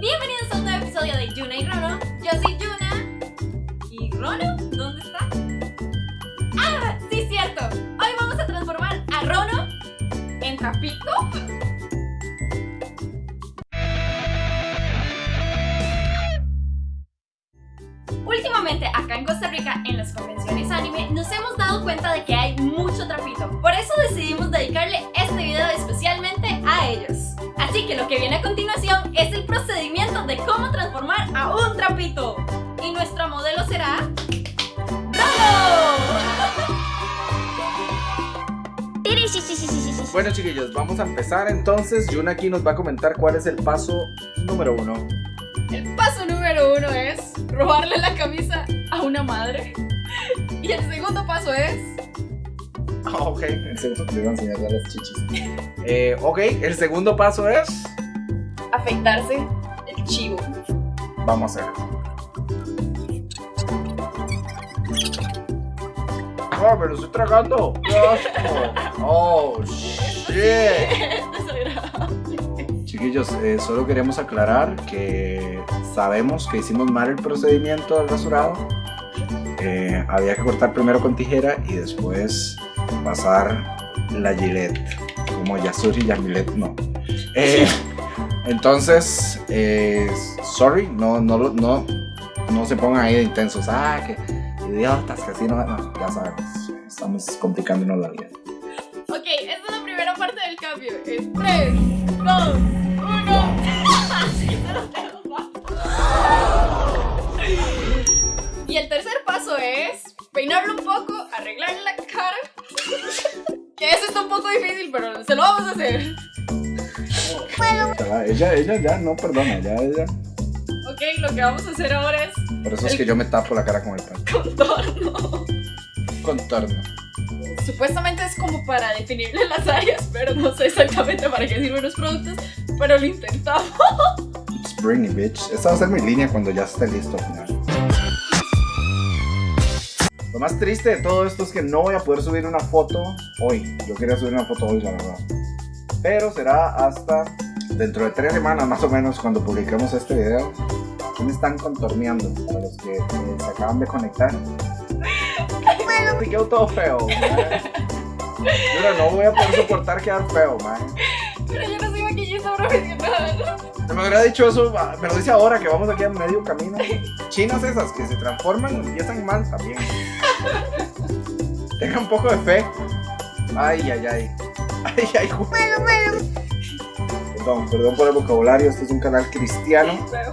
Bienvenidos a un nuevo episodio de Yuna y Rono. Yo soy Yuna. ¿Y Rono? ¿Dónde está? ¡Ah! Sí, cierto. Hoy vamos a transformar a Rono en trapito. Últimamente acá en Costa Rica, en las convenciones anime, nos hemos dado cuenta de que hay mucho trapito. Por eso decidimos dedicarle este video especialmente a ellos. Así que lo que viene a continuación Bueno chiquillos, vamos a empezar entonces. Yuna aquí nos va a comentar cuál es el paso número uno. El paso número uno es robarle la camisa a una madre. Y el segundo paso es... Ah, ok, el segundo te a enseñar a las chichis. Eh, ok, el segundo paso es. afeitarse el chivo. Vamos a hacerlo. ¡Ah, me lo estoy tragando! ¡Qué asco! ¡Oh, shit! Chiquillos, eh, solo queremos aclarar que sabemos que hicimos mal el procedimiento del rasurado. Eh, había que cortar primero con tijera y después pasar la gilet. Como Yasuri y Yamilet, no. Eh, entonces, eh, sorry, no, no, no, no se pongan ahí de intensos. Ah, que idiotas, que así no, no, ya sabemos. Estamos complicándonos la vida. Ok, esta es la primera parte del cambio. En 3, 2, 1. Y el tercer paso es peinarlo un poco, arreglarle la cara. Que eso está un poco difícil, pero se lo vamos a hacer. Ella, ella ya no perdona, ya ella. Ok, lo que vamos a hacer ahora es Por eso es que yo me tapo la cara con el pelo. contorno. Contorno. Supuestamente es como para definirle las áreas, pero no sé exactamente para qué sirven los productos, pero lo intentamos. It's it, bitch. Esta va a ser mi línea cuando ya esté listo al final. Lo más triste de todo esto es que no voy a poder subir una foto hoy. Yo quería subir una foto hoy, la verdad. Pero será hasta dentro de tres semanas más o menos cuando publiquemos este video. ¿Qué me están contorneando? Para los que eh, se acaban de conectar. Te quedó todo feo. Yo no voy a poder soportar quedar feo, man. Pero yo no soy maquillista profesional. Me hubiera dicho eso, ah, me lo dice ahora que vamos aquí a medio camino. Chinas esas que se transforman y empiezan mal también. Tenga un poco de fe. Ay, ay, ay. Ay, ay, ju- Perdón, perdón por el vocabulario, este es un canal cristiano. Pero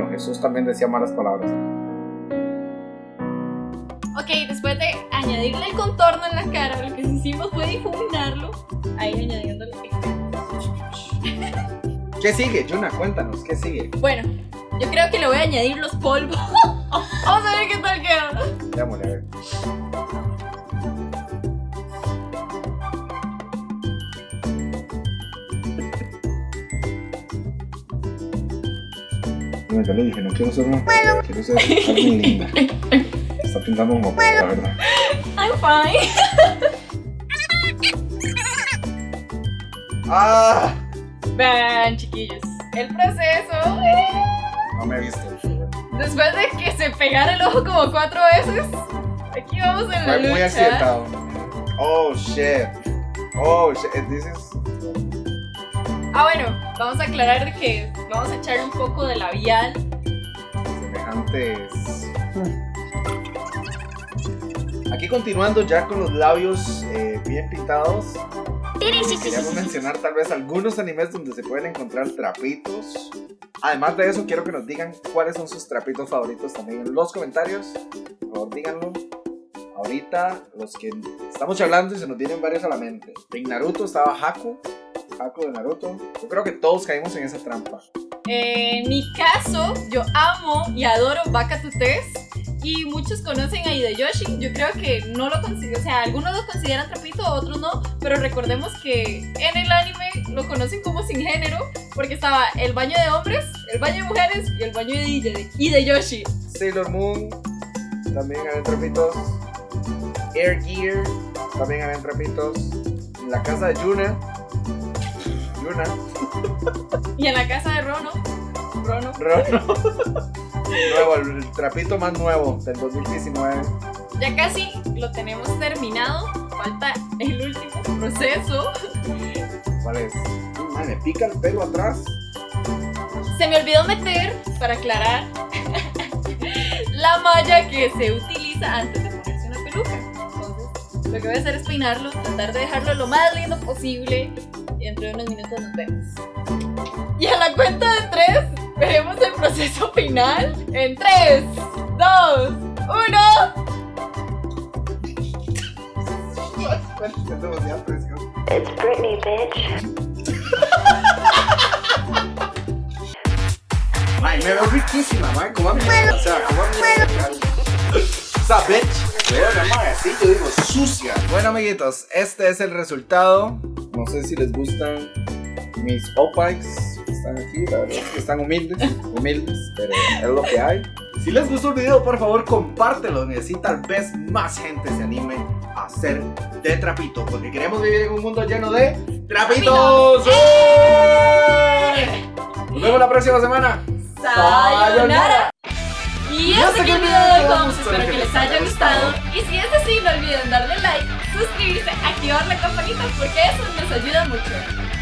bueno, Jesús también decía malas palabras. Ok, después de añadirle el contorno en la cara, lo que hicimos fue difuminarlo. Ahí añadiéndole. ¿Qué sigue, Yuna? Cuéntanos, ¿qué sigue? Bueno, yo creo que le voy a añadir los polvos. Vamos a ver qué tal queda. Démosle, a ver. Ya le dije, no quiero ser una quiero ser alguien linda. Está pintando como la verdad. I'm fine. ¡Ah! Vean, chiquillos, el proceso. No me he visto. Después de que se pegara el ojo como cuatro veces, aquí vamos en la Fue muy accidentado. Oh shit. Oh shit. This is. Ah, bueno, vamos a aclarar que vamos a echarle un poco de labial. semejantes. Aquí continuando ya con los labios eh, bien pintados. Queríamos mencionar tal vez algunos animes donde se pueden encontrar trapitos. Además de eso, quiero que nos digan cuáles son sus trapitos favoritos también en los comentarios. Por favor, díganlo. Ahorita, los que estamos charlando y se nos vienen varios a la mente. En Naruto estaba Haku. Haku de Naruto. Yo creo que todos caímos en esa trampa. En mi caso, yo amo y adoro Baka Tutes. Y muchos conocen a Hideyoshi. Yo creo que no lo considero, o sea, algunos lo consideran trapito, otros no. Pero recordemos que en el anime lo conocen como sin género. Porque estaba el baño de hombres, el baño de mujeres y el baño de Hide- Hideyoshi. Sailor Moon, también habían trapitos. Air Gear, también habían trapitos. La casa de Yuna. Luna. Y en la casa de Rono. Rono. Rono. Nuevo, el trapito más nuevo del 2019. Ya casi lo tenemos terminado. Falta el último proceso. ¿Cuál es? Ay, me pica el pelo atrás. Se me olvidó meter, para aclarar, la malla que se utiliza antes de ponerse una peluca. Entonces, lo que voy a hacer es peinarlo, tratar de dejarlo lo más lindo posible. Y dentro de unos minutos nos vemos. Y a la cuenta de tres, veremos el proceso final. En 3, 2, 1. Es demasiada presión. It's Britney, bitch. Ay, me veo riquísima, man. Como a mí. O sea, como a mí. O sea, bitch. Vean, man, así yo digo, sucia. Bueno, amiguitos, este es el resultado. No sé si les gustan mis opikes que están aquí. La verdad es que están humildes, humildes, pero es lo que hay. Si les gustó el video, por favor, compártelo. Y así tal vez más gente se anime a hacer de trapito. Porque queremos vivir en un mundo lleno de trapitos. ¡Eh! Nos vemos la próxima semana. Sayonara. Y hasta aquí el video de hoy. Espero que les haya gustado. Y si es así, no olviden darle like, suscribirse, activar la campanita, porque eso nos ayuda mucho.